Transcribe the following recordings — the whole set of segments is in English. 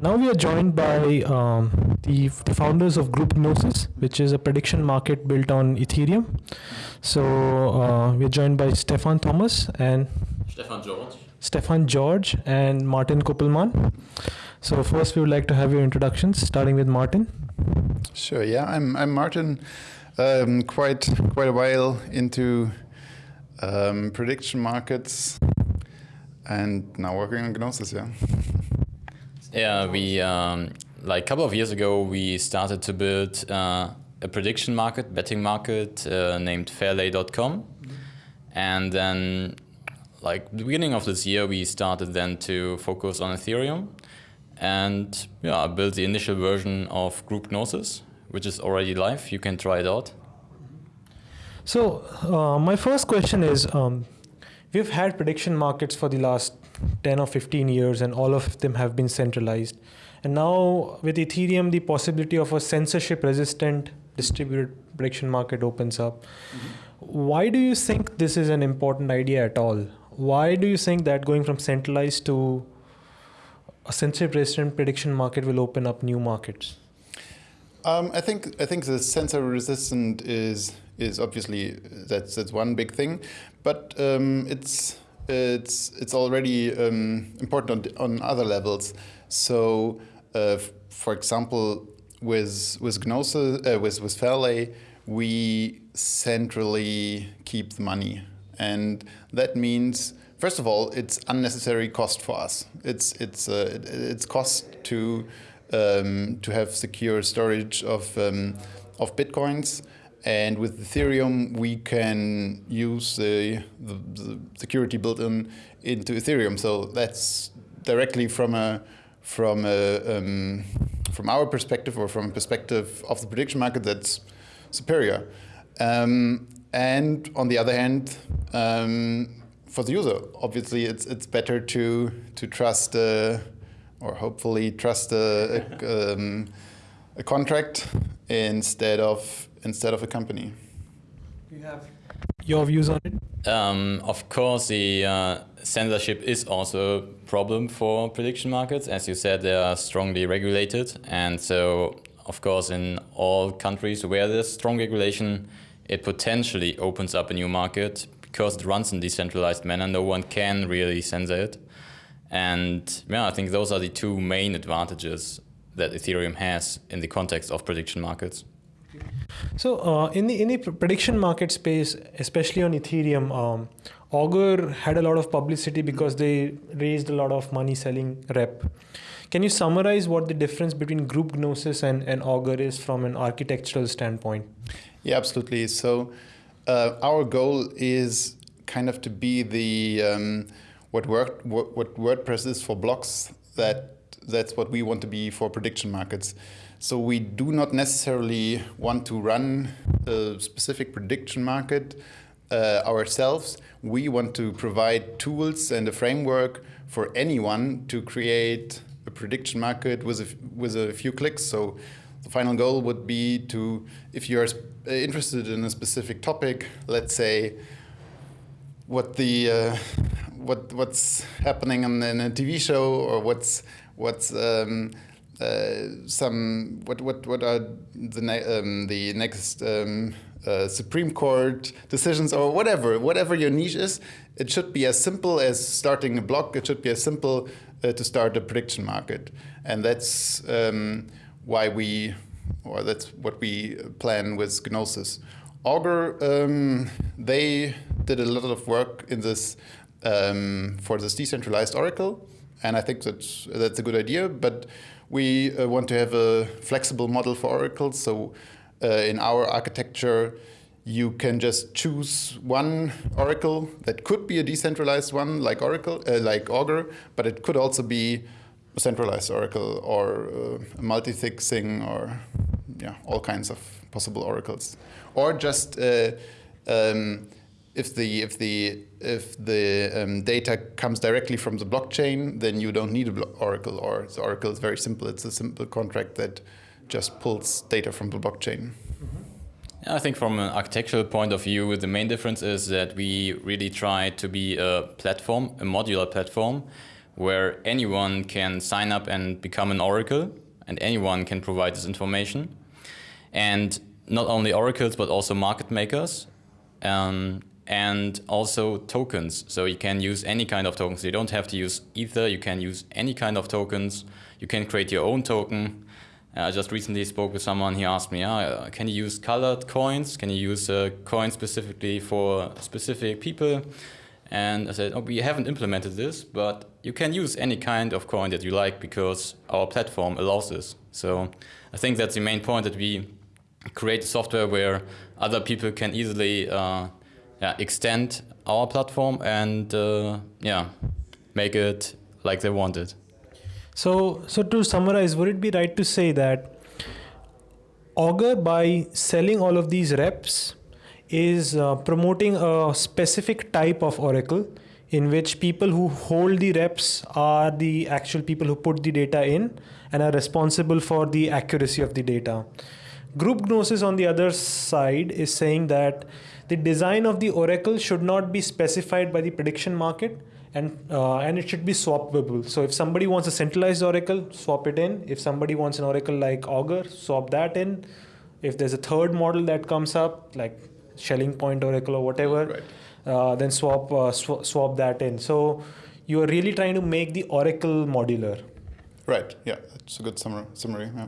Now we are joined by um, the, the founders of Group Gnosis, which is a prediction market built on Ethereum. So uh, we're joined by Stefan Thomas and Stefan George. Stefan George and Martin Köppelmann. So first we would like to have your introductions, starting with Martin. Sure. Yeah, I'm I'm Martin. Um, quite quite a while into um, prediction markets, and now working on Gnosis. Yeah. Yeah, we um, like a couple of years ago we started to build uh, a prediction market, betting market uh, named Fairlay.com, and then like the beginning of this year we started then to focus on Ethereum, and yeah, built the initial version of Group Gnosis, which is already live. You can try it out. So uh, my first question is, um, we've had prediction markets for the last 10 or 15 years and all of them have been centralized. And now with Ethereum, the possibility of a censorship resistant distributed prediction market opens up. Mm-hmm. Why do you think this is an important idea at all? Why do you think that going from centralized to a censorship resistant prediction market will open up new markets? Um, I think I think the censor resistant is is obviously that's that's one big thing, but um, it's it's it's already um, important on, on, other levels. So, uh, for example, with with Gnosis, uh, with with Fairlay, we centrally keep the money, and that means first of all, it's unnecessary cost for us. It's it's uh, it, it's cost to um, to have secure storage of um, of bitcoins. And with Ethereum, we can use the, the, the security built in into Ethereum. So that's directly from a from a um, from our perspective or from a perspective of the prediction market, that's superior. Um, and on the other hand, um, for the user, obviously, it's it's better to to trust uh, or hopefully trust a, a, um, a contract instead of instead of a company. You have your views on it? Um, of course, the uh, censorship is also a problem for prediction markets. As you said, they are strongly regulated. And so, of course, in all countries where there's strong regulation, it potentially opens up a new market because it runs in decentralized manner. No one can really censor it. And yeah, I think those are the two main advantages that Ethereum has in the context of prediction markets. So uh, in the in the prediction market space, especially on Ethereum, um, Augur had a lot of publicity because they raised a lot of money selling rep. Can you summarize what the difference between Group Gnosis and, and Augur is from an architectural standpoint? Yeah, absolutely. So uh, our goal is kind of to be the um, what, what, what WordPress is for blocks. That that's what we want to be for prediction markets. So we do not necessarily want to run a specific prediction market uh, ourselves. We want to provide tools and a framework for anyone to create a prediction market with a, with a few clicks. So the final goal would be to, if you're uh, interested in a specific topic, let's say what the uh, what what's happening in, in, a TV show or what's what's um, some what what what are the ne um, the next um, uh, Supreme Court decisions or whatever whatever your niche is. It should be as simple as starting a blog. It should be as simple uh, to start a prediction market, and that's um, why we or that's what we plan with Gnosis. Augur, um, they did a lot of work in this um, for this decentralized Oracle, and I think that's that's a good idea. But we uh, want to have a flexible model for Oracle. So uh, in our architecture, you can just choose one Oracle that could be a decentralized one like Oracle, uh, like Augur, but it could also be a centralized Oracle or uh, a multi-sig thing or yeah, all kinds of possible oracles. Or just uh, um, if the if the if the um, data comes directly from the blockchain, then you don't need a Oracle. Or the Oracle is very simple. It's a simple contract that just pulls data from the blockchain. Mm -hmm. I think from an architectural point of view, the main difference is that we really try to be a platform, a modular platform, where anyone can sign up and become an oracle, and anyone can provide this information. And not only oracles, but also market makers. Um, and also tokens. So you can use any kind of tokens. You don't have to use Ether. You can use any kind of tokens. You can create your own token. Uh, I just recently spoke with someone. He asked me, ah, "Can you use colored coins? Can you use a coin specifically for specific people?" And I said, "Oh, we haven't implemented this, but you can use any kind of coin that you like because our platform allows this." So I think that's the main point that we create software where other people can easily uh, yeah, extend our platform and uh, yeah, make it like they want it. So, so to summarize, would it be right to say that Augur, by selling all of these reps, is uh, promoting a specific type of oracle in which people who hold the reps are the actual people who put the data in and are responsible for the accuracy of the data. Group Gnosis, on the other side, is saying that the design of the oracle should not be specified by the prediction market and uh, and it should be swappable so if somebody wants a centralized oracle swap it in if somebody wants an oracle like augur swap that in if there's a third model that comes up like Schelling point oracle or whatever Right. uh, then swap uh, sw- swap that in so you are really trying to make the oracle modular Right. Yeah, that's a good summary. Summary. Yeah.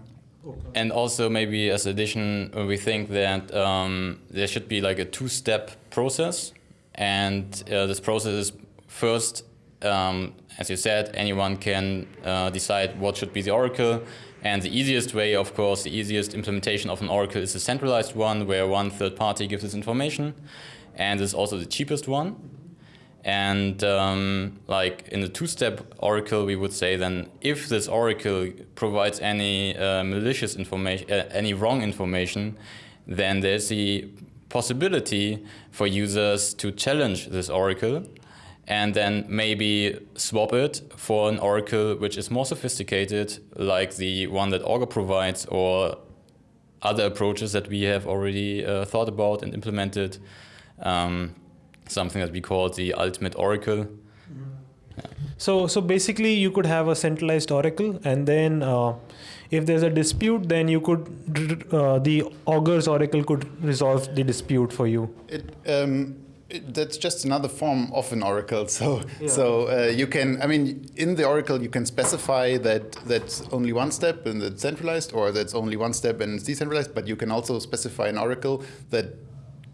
And also maybe as addition, uh, we think that um, there should be like a two-step process, and uh, this process is first, um, as you said, anyone can uh, decide what should be the oracle, and the easiest way, of course, the easiest implementation of an oracle is a centralized one, where one third party gives this information, and is also the cheapest one. And um, like in the two-step oracle, we would say then if this oracle provides any uh, malicious information, uh, any wrong information, then there's the possibility for users to challenge this oracle and then maybe swap it for an oracle which is more sophisticated, like the one that Augur provides or other approaches that we have already uh, thought about and implemented. Um, something that we call the ultimate oracle. So, so basically, you could have a centralized oracle, and then uh, if there's a dispute, then you could uh, the augur's oracle could resolve the dispute for you. It, um, it, that's just another form of an oracle. So, Yeah. so uh, you can, I mean, in the oracle, you can specify that that's only one step and it's centralized, or that's only one step and it's decentralized. But you can also specify an oracle that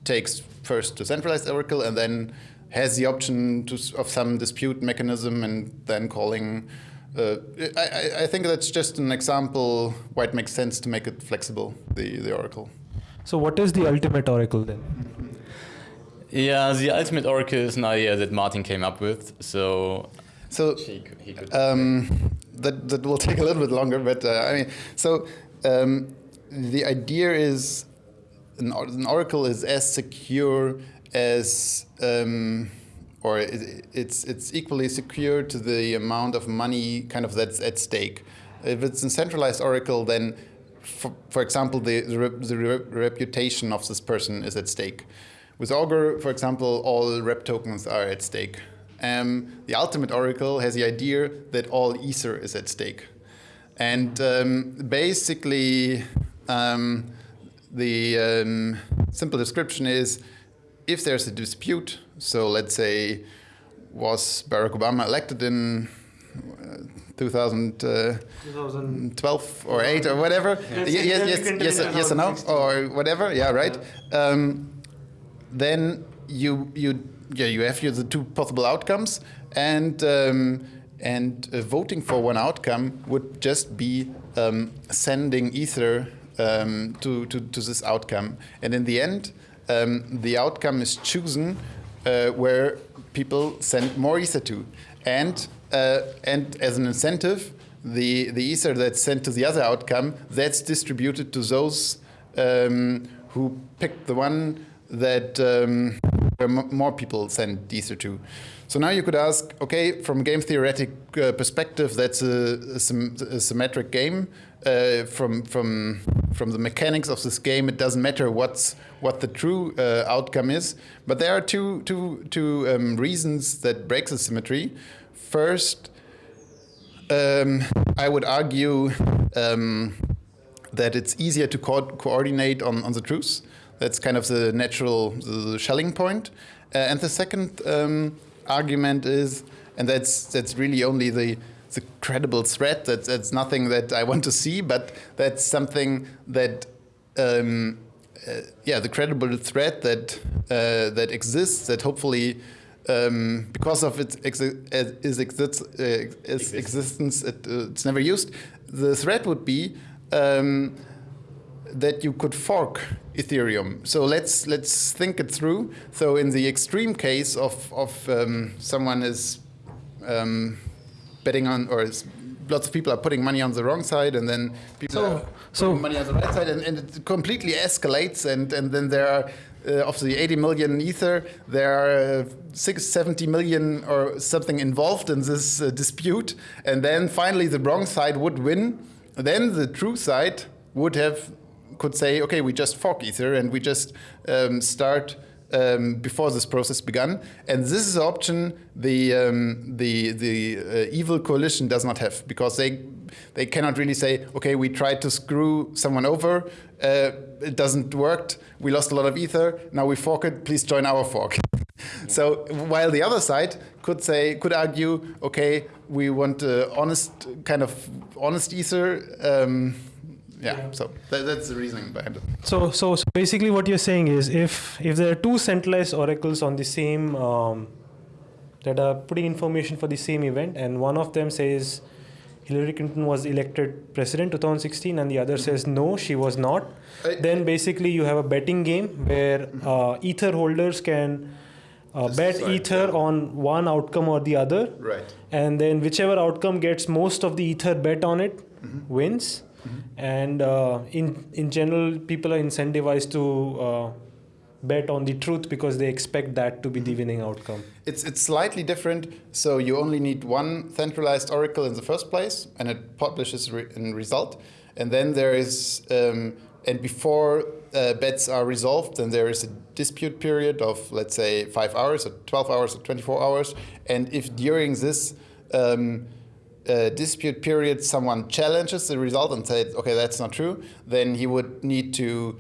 takes first the centralized oracle and then has the option to, of some dispute mechanism and then calling. Uh, I, I- I think that's just an example why it makes sense to make it flexible, the, the oracle. So, what is the ultimate oracle then? Yeah, the ultimate oracle is an idea that Martin came up with. So So he could, he could Um, that that will take a little bit longer, but uh, I mean, so um, the idea is an, an oracle is as secure as, um, or it, it's it's equally secure to the amount of money kind of that's at stake. If it's a centralized oracle, then, for, for example, the the, rep, the rep- reputation of this person is at stake. With Augur, for example, all rep tokens are at stake. Um, the ultimate oracle has the idea that all ether is at stake. And um, basically, um, the um, simple description is if there's a dispute, so let's say, was Barack Obama elected in uh, 2012 or 8 or whatever? Yes, yes, yes, yes, yes, yes or no? Or whatever, yeah, right? Um, then you you yeah you have the two possible outcomes and um, and uh, voting for one outcome would just be um, sending ether um, to, to to this outcome and in the end um, the outcome is chosen uh, where people send more ether to and uh, and as an incentive the the ether that's sent to the other outcome that's distributed to those um, who picked the one that um, more people send ether to. So now you could ask, okay, from game theoretic uh, perspective, that's a, a, sym- a symmetric game. Uh, from from from the mechanics of this game, it doesn't matter what's what the true uh, outcome is. But there are two two two um, reasons that break the symmetry. First, Um, I would argue um, that it's easier to co coordinate on, on the truth. That's kind of the natural the Schelling point. Uh, and the second um, argument is, and that's that's really only the the credible threat. That's that's nothing that I want to see, but that's something that. Um, uh, yeah, the credible threat that uh, that exists, that hopefully um, because of its, exi its, exist uh, its existence, it, uh, it's never used. The threat would be um, that you could fork Ethereum. So let's let's think it through. So in the extreme case of of um, someone is um, betting on or lots of people are putting money on the wrong side, and then people so, are so money on the right side, and, and it completely escalates, and and then there are. Uh, of the 80 million ether, there are uh, 670 million or something involved in this uh, dispute, and then finally the wrong side would win. Then the true side would have could say, okay, we just fork ether and we just um, start um, before this process began. And this is an option the um, the the uh, evil coalition does not have because they they cannot really say, okay, we tried to screw someone over, uh, it doesn't work, we lost a lot of ether, now we fork it, please join our fork. so while the other side could say, could argue, okay, we want uh, honest kind of honest ether. Um, yeah, yeah, so that, that's the reasoning behind it. So, so, so basically, what you're saying is, if if there are two centralized oracles on the same um, that are putting information for the same event, and one of them says Hillary Clinton was elected president 2016, and the other mm-hmm. says no, she was not, I, then basically you have a betting game where uh, ether holders can. Uh, bet ether on one outcome or the other, right? And then whichever outcome gets most of the ether bet on it mm-hmm. wins Mm-hmm. And uh, in in general, people are incentivized to uh, bet on the truth because they expect that to be the winning outcome. It's it's slightly different. So you only need one centralized oracle in the first place, and it publishes re- a result. And then there is, um, and before uh, bets are resolved, then there is a dispute period of let's say five hours, or twelve hours, or twenty-four hours. And if during this um, dispute period someone challenges the result and says, okay, that's not true, then he would need to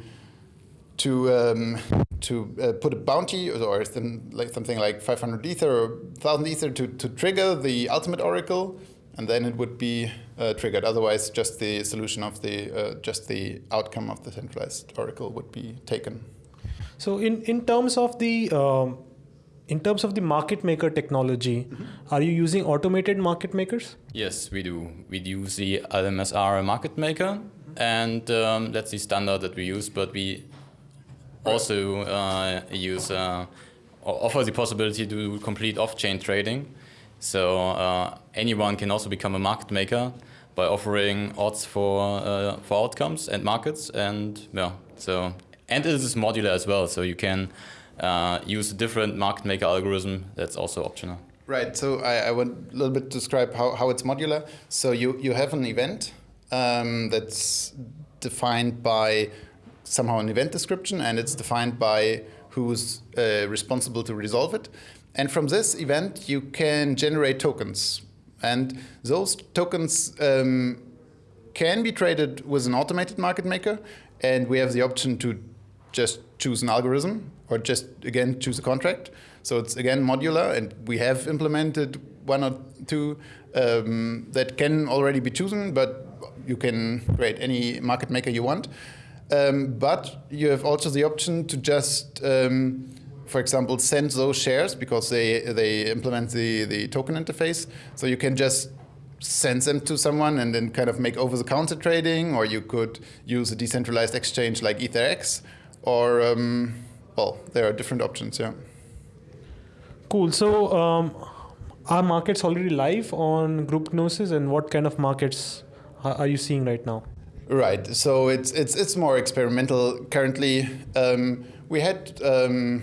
to um, to uh, put a bounty or some, like something like 500 ether or 1000 ether to, to trigger the ultimate oracle and then it would be uh, triggered. Otherwise just the solution of the uh, just the outcome of the centralized oracle would be taken. So in in terms of the um, in terms of the market maker technology, mm-hmm. are you using automated market makers? Yes, we do. We use the LMSR market maker, mm-hmm. and um, that's the standard that we use. But we also uh, use uh, offer the possibility to do complete off-chain trading. So uh, anyone can also become a market maker by offering odds for uh, for outcomes and markets, and yeah. So and it is modular as well. So you can uh, use a different market maker algorithm that's also optional. Right. So I, I want a little bit to describe how, how it's modular. So you, you have an event um, that's defined by somehow an event description, and it's defined by who's uh, responsible to resolve it. And from this event, you can generate tokens. And those tokens um, can be traded with an automated market maker, and we have the option to just choose an algorithm or just again choose a contract. So it's again modular, and we have implemented one or two um, that can already be chosen, but you can create any market maker you want. Um, but you have also the option to just, um, for example, send those shares because they they implement the the token interface. So you can just send them to someone and then kind of make over the counter trading, or you could use a decentralized exchange like EtherEx, or um, well, there are different options. Yeah. Cool. So, um, are markets already live on Group Gnosis, and what kind of markets are you seeing right now? Right. So it's it's it's more experimental currently. Um, we had um,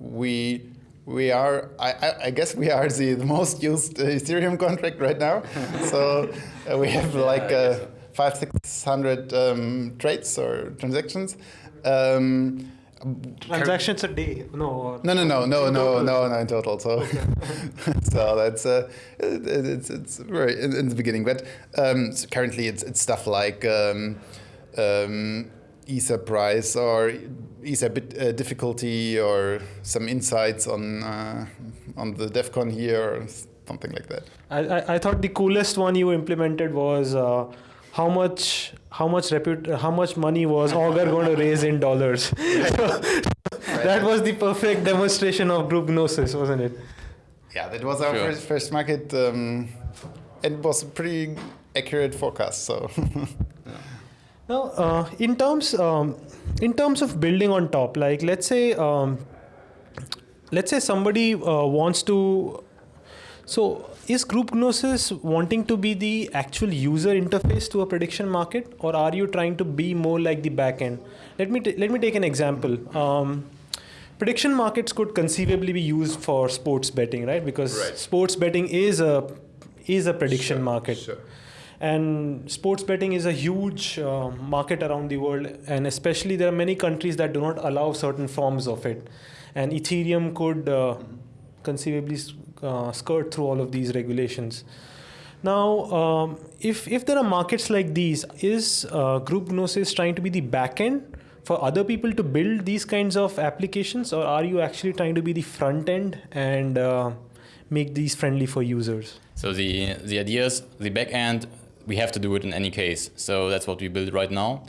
we we are I, I guess we are the, the most used Ethereum contract right now. so uh, we have like uh, five six hundred um, trades or transactions. Um, Transactions a day? No. No, no, no, no, no, no, no, in total. So, so that's uh, it, it's it's very in, in the beginning, but um, so currently it's it's stuff like um, um, Ether price or Ether bit uh, difficulty or some insights on uh, on the DevCon here or something like that. I, I, I thought the coolest one you implemented was uh, how much how much reput- how much money was Augur going to raise in dollars. that was the perfect demonstration of group gnosis, wasn't it? Yeah, that was our Sure. first, first market, um, it was a pretty accurate forecast. So. Now, uh, in terms um, in terms of building on top, like let's say um, let's say somebody uh, wants to. So, is Group Gnosis wanting to be the actual user interface to a prediction market, or are you trying to be more like the backend? Let me t- let me take an example. Um, prediction markets could conceivably be used for sports betting, right? Because Right. sports betting is a is a prediction Sure, market sure. and sports betting is a huge uh, market around the world and especially there are many countries that do not allow certain forms of it and ethereum could uh, conceivably uh, skirt through all of these regulations now um, if if there are markets like these is uh, group gnosis trying to be the backend for other people to build these kinds of applications or are you actually trying to be the front end and uh, make these friendly for users So the the idea is the back end we have to do it in any case. So that's what we build right now.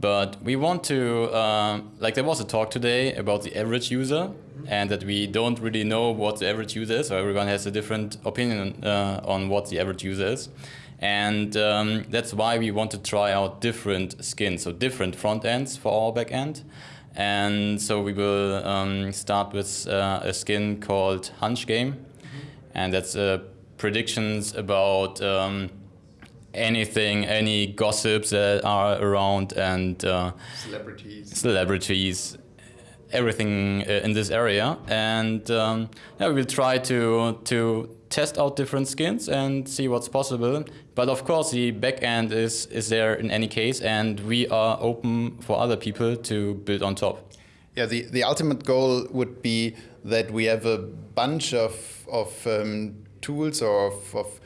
But we want to uh, like there was a talk today about the average user and that we don't really know what the average user is. So everyone has a different opinion uh, on what the average user is. And um, that's why we want to try out different skins, so different front ends for our back end. And so we will um, start with uh, a skin called Hunch Game, and that's uh, predictions about um, anything, any gossips that are around, and uh, Celebrities. celebrities, everything uh, in this area. And um, yeah, we will try to to test out different skins and see what's possible. But of course, the back end is is there in any case, and we are open for other people to build on top. Yeah, the, the ultimate goal would be that we have a bunch of, of um, tools or of, of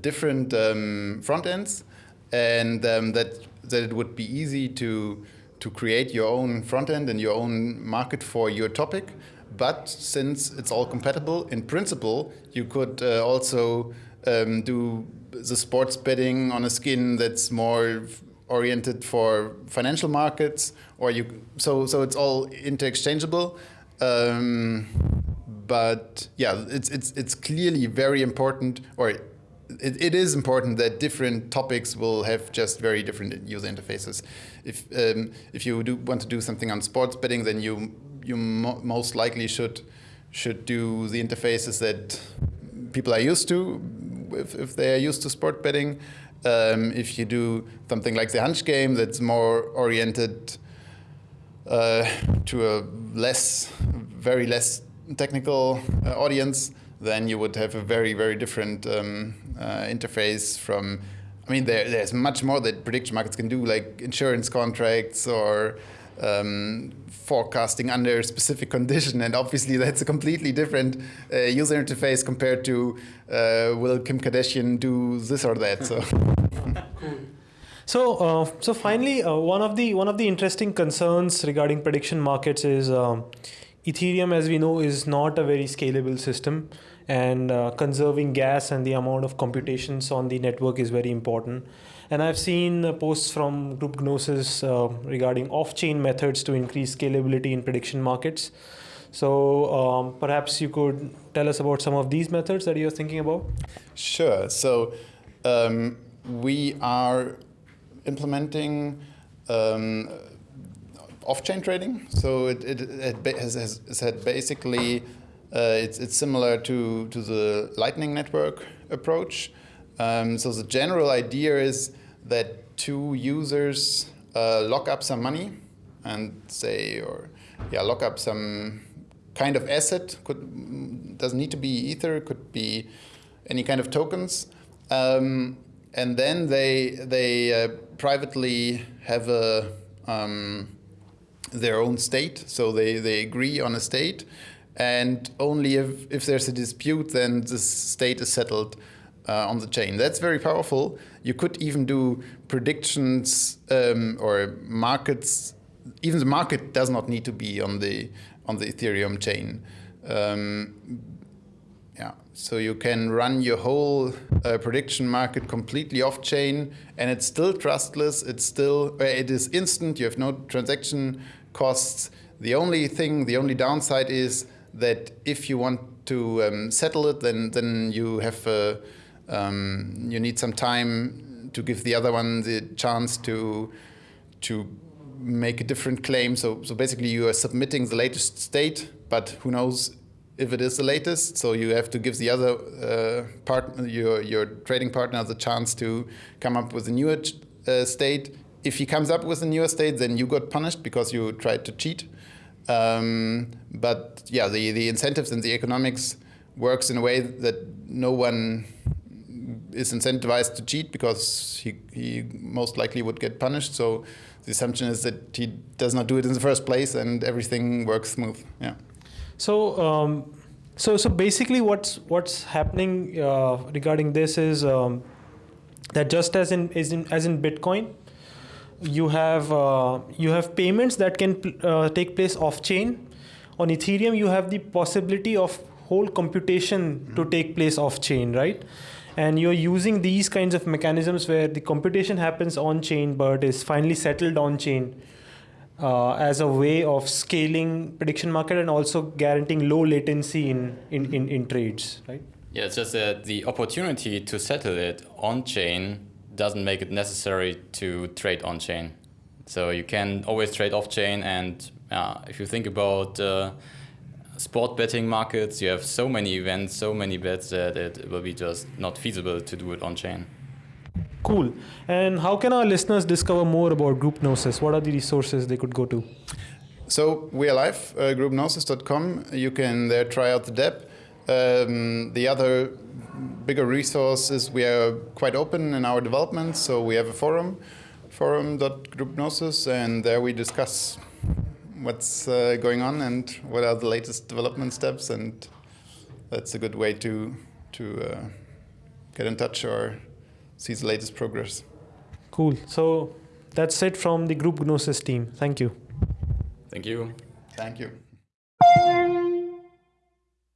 different um, front ends, and um, that, that it would be easy to, to create your own front end and your own market for your topic. But since it's all compatible, in principle, you could uh, also um, do the sports betting on a skin that's more oriented for financial markets, or you so so it's all interchangeable. Um, but yeah, it's it's it's clearly very important, or it, it is important that different topics will have just very different user interfaces. If um, if you do want to do something on sports betting, then you you mo most likely should should do the interfaces that people are used to if, if they are used to sport betting. Um, if you do something like the hunch game that's more oriented uh, to a less, very less technical uh, audience, then you would have a very, very different um, uh, interface from. I mean, there, there's much more that prediction markets can do, like insurance contracts or um, forecasting under a specific condition, and obviously that's a completely different uh, user interface compared to uh, will Kim Kardashian do this or that. So. So, uh, so finally, uh, one of the one of the interesting concerns regarding prediction markets is um, Ethereum, as we know, is not a very scalable system, and uh, conserving gas and the amount of computations on the network is very important. And I've seen uh, posts from Group Gnosis uh, regarding off-chain methods to increase scalability in prediction markets. So um, perhaps you could tell us about some of these methods that you're thinking about. Sure. So um, we are implementing um, off-chain trading. So it, it, it has, has, had basically uh, it's, it's similar to, to the Lightning Network approach. Um, so the general idea is that two users uh, lock up some money and say, or yeah, lock up some kind of asset. Could doesn't need to be ether. Could be any kind of tokens. Um, and then they they uh, privately have a um, their own state. So they, they agree on a state, and only if, if there's a dispute, then the state is settled uh, on the chain. That's very powerful. You could even do predictions um, or markets. Even the market does not need to be on the on the Ethereum chain. Um, yeah, so you can run your whole uh, prediction market completely off chain, and it's still trustless. It's still it is instant. You have no transaction costs. The only thing, the only downside is that if you want to um, settle it, then then you have uh, um, you need some time to give the other one the chance to to make a different claim. So so basically, you are submitting the latest state, but who knows if it is the latest. So you have to give the other uh, partner, your your trading partner, the chance to come up with a newer uh, state. If he comes up with a newer state, then you got punished because you tried to cheat. Um, but yeah, the the incentives and the economics works in a way that no one is incentivized to cheat because he, he most likely would get punished. So the assumption is that he does not do it in the first place and everything works smooth. Yeah. So, um, so, so basically, what's what's happening uh, regarding this is um, that just as in, as in as in Bitcoin, you have uh, you have payments that can uh, take place off chain. On Ethereum, you have the possibility of whole computation mm -hmm. to take place off chain, right? And you're using these kinds of mechanisms where the computation happens on chain, but is finally settled on chain uh, as a way of scaling prediction market and also guaranteeing low latency in, in, in, in trades, right? Yeah, it's just that the opportunity to settle it on chain doesn't make it necessary to trade on chain. So you can always trade off chain, and uh, if you think about uh, sport betting markets, you have so many events, so many bets that it will be just not feasible to do it on chain. Cool. And how can our listeners discover more about Group Gnosis? What are the resources they could go to? So we are live, uh, groupgnosis.com. You can there try out the DEP. Um, the other bigger resources, we are quite open in our development. So we have a forum, forum.groupgnosis, and there we discuss what's uh, going on and what are the latest development steps. And that's a good way to, to uh, get in touch or see the latest progress. Cool. So that's it from the Group Gnosis team. Thank you. Thank you. Thank you.